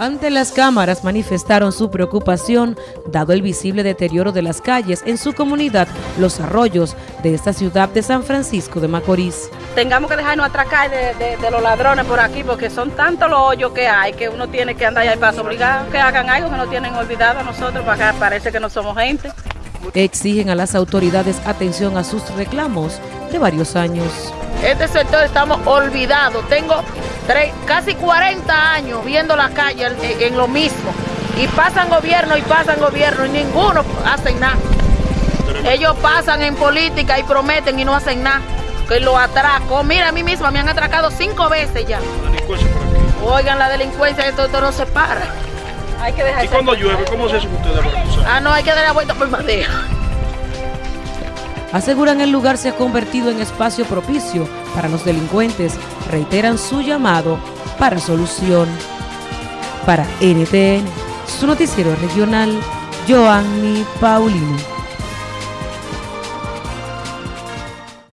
Ante las cámaras manifestaron su preocupación dado el visible deterioro de las calles en su comunidad Los Arroyos de esta ciudad de San Francisco de Macorís. Tengamos que dejarnos atracar de, los ladrones por aquí porque son tantos los hoyos que hay que uno tiene que andar ahí para obligar que hagan algo que no tienen olvidado a nosotros, para parece que no somos gente. Exigen a las autoridades atención a sus reclamos de varios años. Este sector estamos olvidados. Tengo casi 40 años viendo la calle en, lo mismo. Y pasan gobierno y pasan gobierno y ninguno hace nada. Ellos pasan en política y prometen y no hacen nada. Que lo atraco. Mira, a mí misma me han atracado cinco veces ya. Oigan, la delincuencia, esto, esto no se para. Hay que dejar ¿Y cuando llueve, cómo se hace ustedes? Ah, no, hay que dar la vuelta por madera. Aseguran el lugar se ha convertido en espacio propicio para los delincuentes. Reiteran su llamado para solución. Para NTN, su noticiero regional, Joanny Paulino.